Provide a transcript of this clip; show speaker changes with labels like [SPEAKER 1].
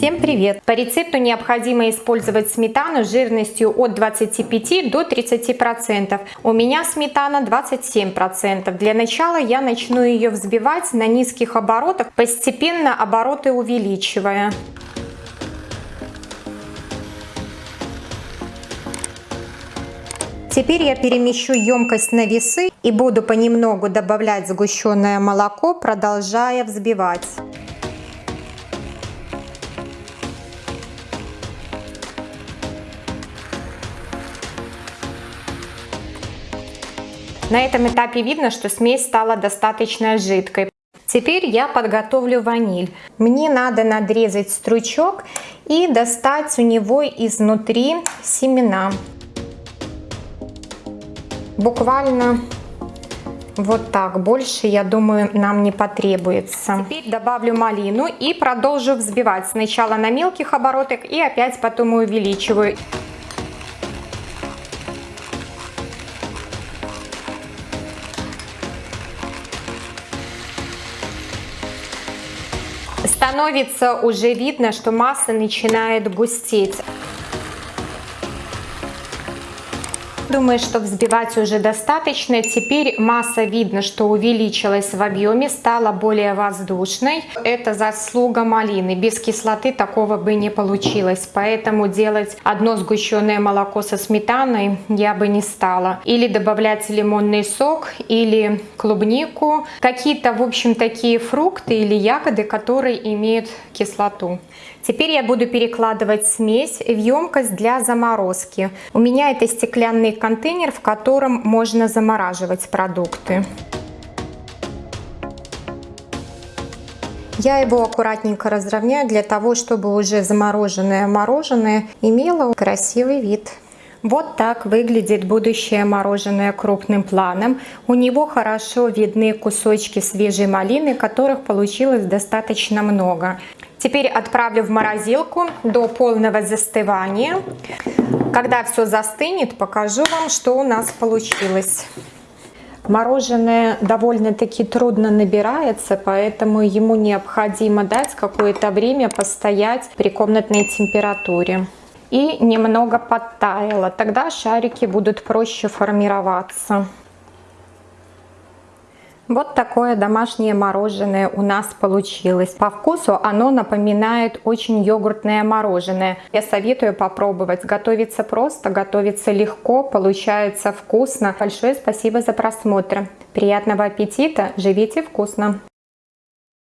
[SPEAKER 1] Всем привет! По рецепту необходимо использовать сметану жирностью от 25 до 30%. У меня сметана 27%. Для начала я начну ее взбивать на низких оборотах, постепенно обороты увеличивая. Теперь я перемещу емкость на весы и буду понемногу добавлять сгущенное молоко, продолжая взбивать. На этом этапе видно, что смесь стала достаточно жидкой. Теперь я подготовлю ваниль. Мне надо надрезать стручок и достать у него изнутри семена буквально вот так. Больше, я думаю, нам не потребуется. Теперь добавлю малину и продолжу взбивать. Сначала на мелких оборотах и опять потом увеличиваю. Становится уже видно, что масса начинает густеть. Думаю, что взбивать уже достаточно. Теперь масса видно, что увеличилась в объеме, стала более воздушной. Это заслуга малины. Без кислоты такого бы не получилось. Поэтому делать одно сгущенное молоко со сметаной я бы не стала. Или добавлять лимонный сок, или клубнику. Какие-то, в общем, такие фрукты или ягоды, которые имеют кислоту. Теперь я буду перекладывать смесь в емкость для заморозки. У меня это стеклянный контейнер, в котором можно замораживать продукты. Я его аккуратненько разровняю для того, чтобы уже замороженное мороженое имело красивый вид. Вот так выглядит будущее мороженое крупным планом. У него хорошо видны кусочки свежей малины, которых получилось достаточно много. Теперь отправлю в морозилку до полного застывания. Когда все застынет, покажу вам, что у нас получилось. Мороженое довольно-таки трудно набирается, поэтому ему необходимо дать какое-то время постоять при комнатной температуре. И немного подтаяло, тогда шарики будут проще формироваться. Вот такое домашнее мороженое у нас получилось. По вкусу оно напоминает очень йогуртное мороженое. Я советую попробовать. Готовится просто, готовится легко, получается вкусно. Большое спасибо за просмотр. Приятного аппетита, живите вкусно!